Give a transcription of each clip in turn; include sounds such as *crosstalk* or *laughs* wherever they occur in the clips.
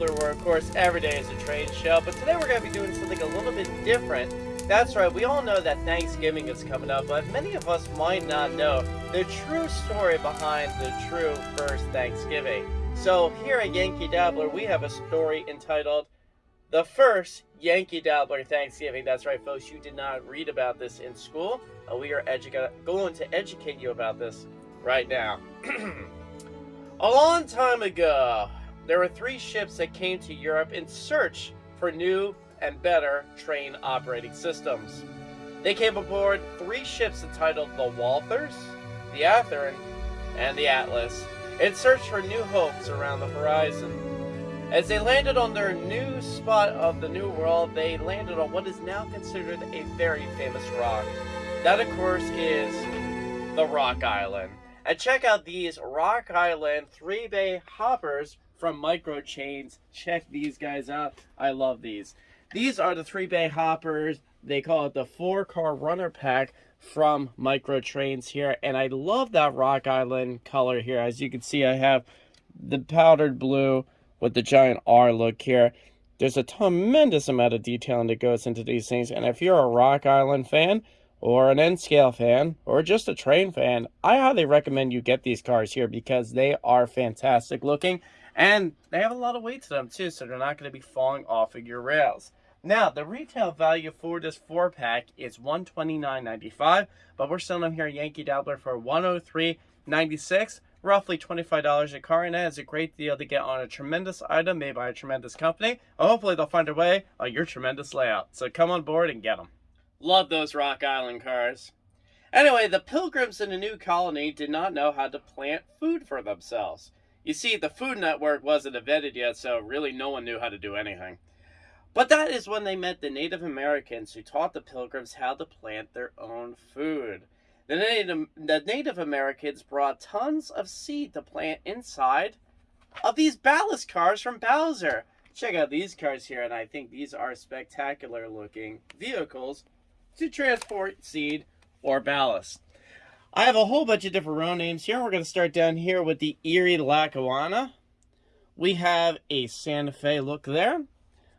Where of course every day is a trade show, but today we're going to be doing something a little bit different. That's right, we all know that Thanksgiving is coming up, but many of us might not know the true story behind the true first Thanksgiving. So here at Yankee Dabbler, we have a story entitled The First Yankee Dabbler Thanksgiving. That's right, folks, you did not read about this in school. Uh, we are going to educate you about this right now. *clears throat* a long time ago, there were three ships that came to Europe in search for new and better train operating systems. They came aboard three ships entitled the Walthers, the Athearn, and the Atlas, in search for new hopes around the horizon. As they landed on their new spot of the New World, they landed on what is now considered a very famous rock. That, of course, is the Rock Island. And check out these Rock Island three bay hoppers from Micro Trains. Check these guys out. I love these. These are the three bay hoppers. They call it the four car runner pack from Micro Trains here. And I love that Rock Island color here. As you can see, I have the powdered blue with the giant R look here. There's a tremendous amount of detailing that goes into these things. And if you're a Rock Island fan, or an N-Scale fan, or just a train fan, I highly recommend you get these cars here because they are fantastic looking and they have a lot of weight to them too, so they're not going to be falling off of your rails. Now, the retail value for this four pack is $129.95, but we're selling them here at Yankee Dabbler for $103.96, roughly $25 a car, and that is a great deal to get on a tremendous item made by a tremendous company. hopefully, they'll find a way on your tremendous layout. So come on board and get them. Love those Rock Island cars. Anyway, the pilgrims in the new colony did not know how to plant food for themselves. You see, the Food Network wasn't invented yet, so really no one knew how to do anything. But that is when they met the Native Americans who taught the Pilgrims how to plant their own food. The Native, the Native Americans brought tons of seed to plant inside of these ballast cars from Bowser. Check out these cars here, and I think these are spectacular looking vehicles to transport seed or ballast. I have a whole bunch of different row names here. We're going to start down here with the Erie Lackawanna. We have a Santa Fe look there.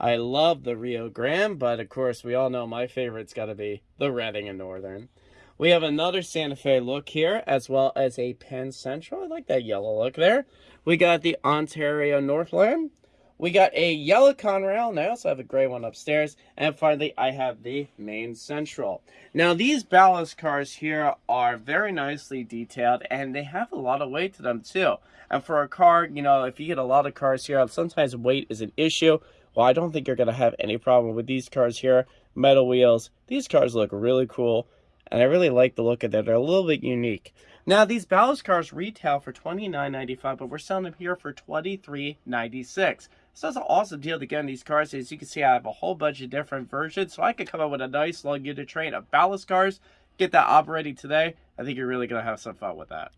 I love the Rio Grande, but of course we all know my favorite's got to be the Reading and Northern. We have another Santa Fe look here, as well as a Penn Central. I like that yellow look there. We got the Ontario Northland. We got a yellow Conrail, and I also have a gray one upstairs. And finally, I have the Maine Central. Now, these ballast cars here are very nicely detailed, and they have a lot of weight to them, too. And for a car, you know, if you get a lot of cars here, sometimes weight is an issue. Well, I don't think you're going to have any problem with these cars here. Metal wheels. These cars look really cool. And I really like the look of them. They're a little bit unique. Now, these ballast cars retail for $29.95, but we're selling them here for $23.96. So that's an awesome deal to get in these cars. As you can see, I have a whole bunch of different versions. So I could come up with a nice long unit train of ballast cars. Get that operating today. I think you're really going to have some fun with that.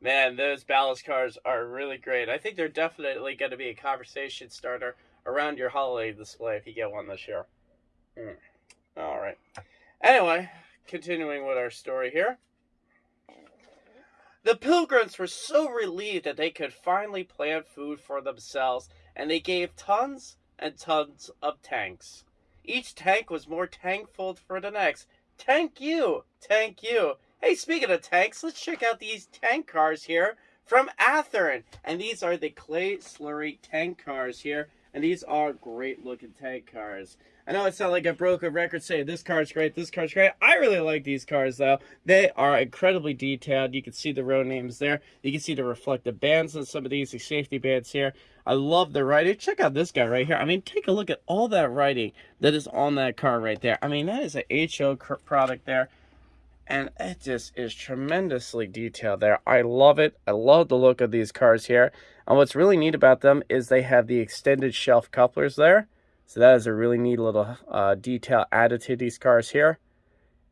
Man, those ballast cars are really great. I think they're definitely going to be a conversation starter around your holiday display if you get one this year. Mm. All right. Anyway, continuing with our story here. The pilgrims were so relieved that they could finally plant food for themselves, and they gave tons and tons of tanks. Each tank was more tankful for the next. Thank you! Thank you! Hey, speaking of tanks, let's check out these tank cars here from Athearn. And these are the clay slurry tank cars here and these are great looking tank cars. I know it sounds like a broken record saying this car's great, this car's great. I really like these cars though. They are incredibly detailed. You can see the road names there. You can see the reflective bands on some of these, the safety bands here. I love the writing. Check out this guy right here. I mean, take a look at all that writing that is on that car right there. I mean, that is an HO product there and it just is tremendously detailed there. I love it. I love the look of these cars here. And what's really neat about them is they have the extended shelf couplers there. So that is a really neat little uh, detail added to these cars here.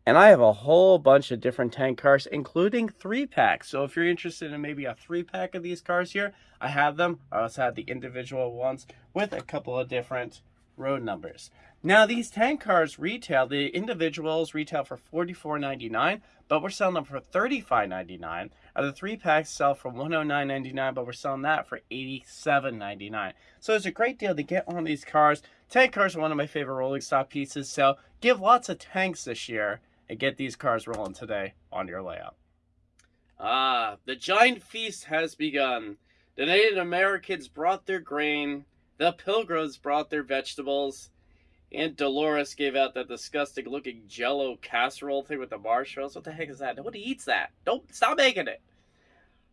And I have a whole bunch of different tank cars, including three packs. So if you're interested in maybe a three pack of these cars here, I have them. I also have the individual ones with a couple of different road numbers. Now, these tank cars retail, the individuals retail for $44.99, but we're selling them for $35.99. And the three packs sell for $109.99, but we're selling that for $87.99. So it's a great deal to get on these cars. Tank cars are one of my favorite rolling stock pieces, so give lots of tanks this year and get these cars rolling today on your layout. Ah, the giant feast has begun. The Native Americans brought their grain, the pilgrims brought their vegetables, Aunt Dolores gave out that disgusting looking jello casserole thing with the marshmallows. What the heck is that? Nobody eats that. Don't stop making it.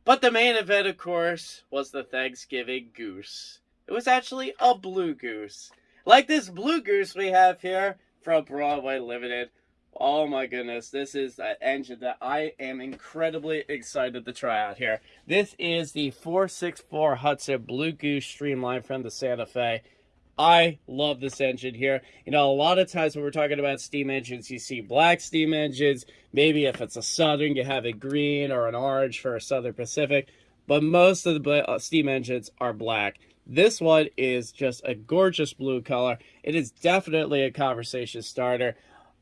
But the main event, of course, was the Thanksgiving goose. It was actually a blue goose. Like this blue goose we have here from Broadway Limited. Oh my goodness, this is an engine that I am incredibly excited to try out here. This is the 464 Hudson Blue Goose Streamline from the Santa Fe. I love this engine here. You know, a lot of times when we're talking about steam engines, you see black steam engines. Maybe if it's a Southern, you have a green or an orange for a Southern Pacific. But most of the uh, steam engines are black. This one is just a gorgeous blue color. It is definitely a conversation starter.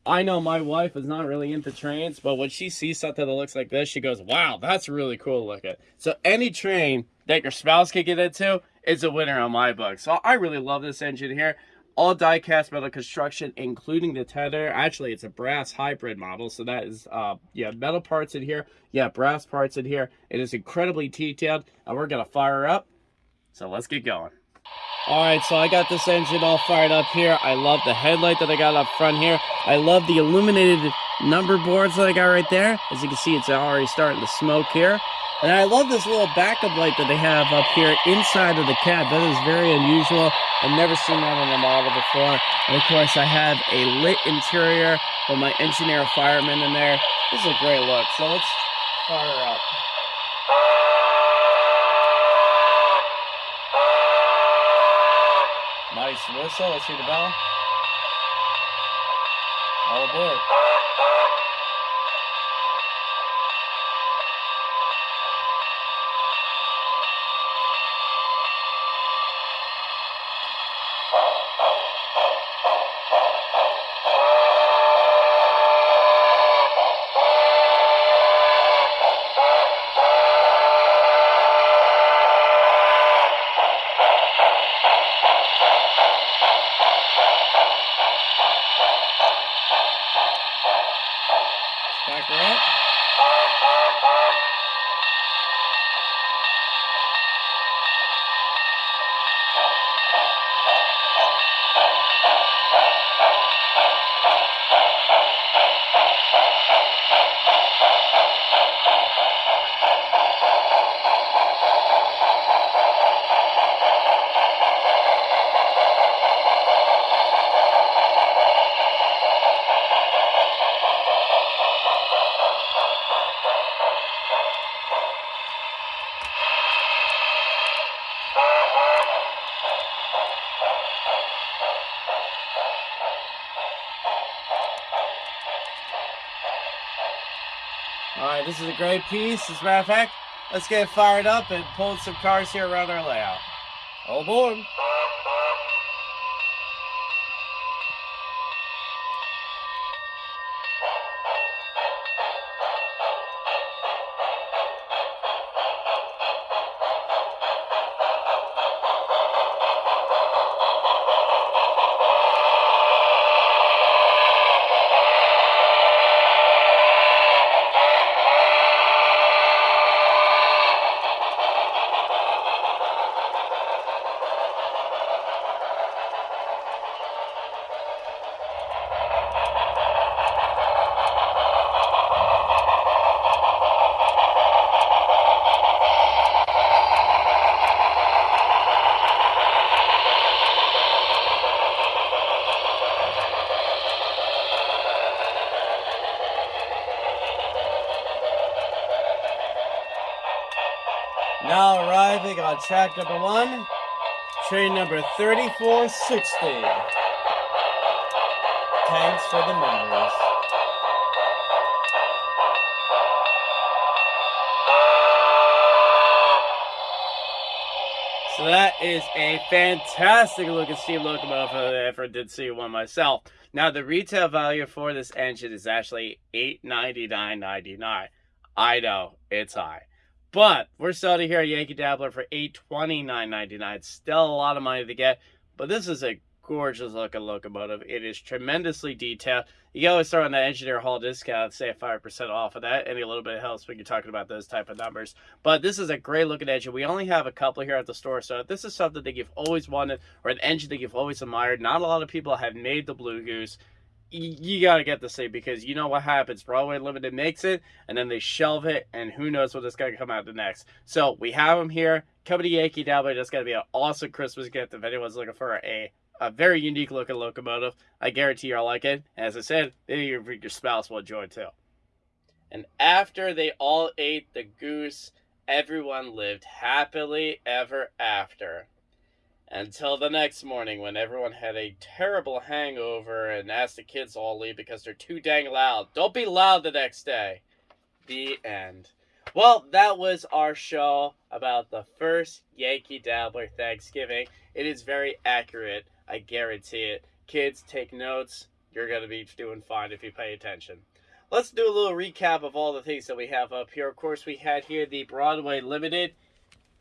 I know my wife is not really into trains, but when she sees something that looks like this, she goes, wow, that's really cool looking. So any train that your spouse can get into is a winner on my book. So I really love this engine here. All die-cast metal construction, including the tender. Actually, it's a brass hybrid model, so that is, uh, yeah, metal parts in here. Yeah, brass parts in here. It is incredibly detailed, and we're going to fire up. So let's get going. All right, so I got this engine all fired up here. I love the headlight that I got up front here. I love the illuminated number boards that I got right there. As you can see, it's already starting to smoke here. And I love this little backup light that they have up here inside of the cab. That is very unusual. I've never seen that on a model before. And of course, I have a lit interior with my engineer fireman in there. This is a great look. So let's fire up. Nice whistle. Let's hear the bell. All aboard. Back this is a great piece. As a matter of fact, let's get fired up and pull some cars here around our layout. All aboard. Now arriving on track number one, train number 3460. Thanks for the memories. So that is a fantastic looking steam locomotive I ever did see one myself. Now the retail value for this engine is actually $899.99. I know, it's high. But we're selling here at Yankee Dabbler for $829.99. Still a lot of money to get, but this is a gorgeous looking locomotive. It is tremendously detailed. You can always throw on the engineer hall discount, say 5% off of that. Any little bit helps when you're talking about those type of numbers. But this is a great looking engine. We only have a couple here at the store, so if this is something that you've always wanted or an engine that you've always admired. Not a lot of people have made the Blue Goose you got to get the thing because you know what happens. Broadway Limited makes it, and then they shelve it, and who knows what is going to come out the next. So we have them here. Coming to Yankee Dabbler. That's going to be an awesome Christmas gift if anyone's looking for a a very unique looking locomotive. I guarantee you'll like it. As I said, maybe your, your spouse will enjoy it too. And after they all ate the goose, everyone lived happily ever after. Until the next morning when everyone had a terrible hangover and asked the kids all leave because they're too dang loud. Don't be loud the next day. The end. Well, that was our show about the first Yankee Dabbler Thanksgiving. It is very accurate, I guarantee it. Kids, take notes. You're going to be doing fine if you pay attention. Let's do a little recap of all the things that we have up here. Of course, we had here the Broadway Limited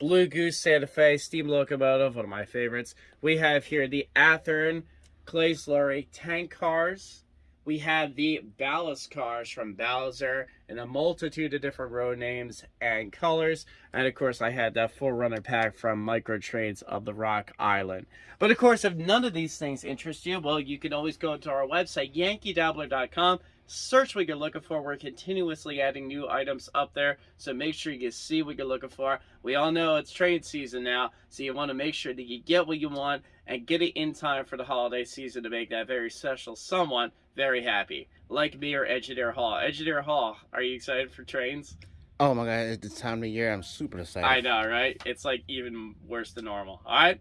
Blue Goose Santa Fe steam locomotive, one of my favorites. We have here the Athearn Clay Slurry tank cars. We have the ballast cars from Bowser in a multitude of different road names and colors. And of course, I had that 4Runner pack from Micro Trains of the Rock Island. But of course, if none of these things interest you, well, you can always go to our website, yankeedabbler.com search what you're looking for. We're continuously adding new items up there, so make sure you see what you're looking for. We all know it's trade season now, so you want to make sure that you get what you want and get it in time for the holiday season to make that very special someone very happy, like me or Engineer Hall. Engineer Hall, are you excited for trains? Oh my god, it's the time of year. I'm super excited. I know, right? It's like even worse than normal. All right.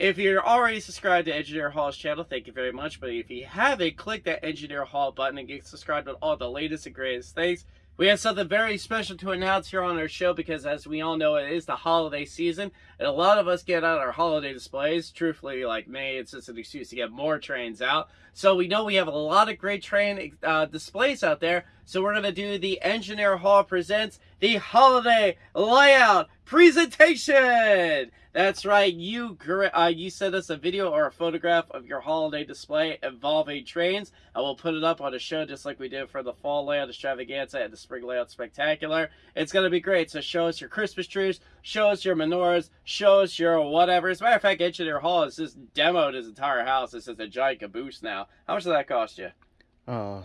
If you're already subscribed to Engineer Hall's channel, thank you very much. But if you haven't, click that Engineer Hall button and get subscribed to all the latest and greatest things. We have something very special to announce here on our show because, as we all know, it is the holiday season, and a lot of us get out our holiday displays. Truthfully, like me, it's just an excuse to get more trains out. So we know we have a lot of great train uh, displays out there. So we're going to do the Engineer Hall Presents the Holiday Layout Presentation! That's right, you uh, you sent us a video or a photograph of your holiday display involving trains, and we'll put it up on a show just like we did for the Fall Layout Extravaganza and the Spring Layout Spectacular. It's going to be great, so show us your Christmas trees, show us your menorahs, show us your whatever. As a matter of fact, Engineer Hall has just demoed his entire house. This is a giant caboose now. How much did that cost you? Oh,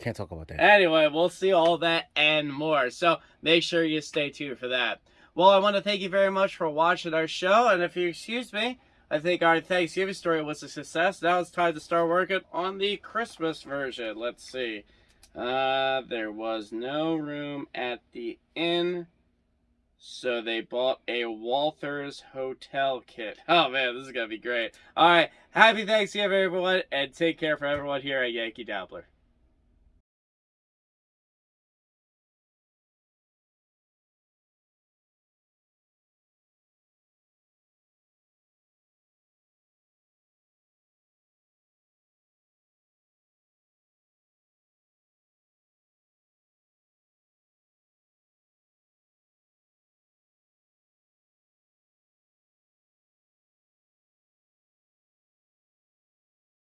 can't talk about that. Anyway, we'll see all that and more, so make sure you stay tuned for that. Well, I want to thank you very much for watching our show, and if you excuse me, I think our Thanksgiving story was a success. Now it's time to start working on the Christmas version. Let's see. Uh, there was no room at the inn, so they bought a Walther's Hotel kit. *laughs* Oh man, this is gonna be great. All right, happy Thanksgiving, everyone, and take care for everyone here at Yankee Dabbler.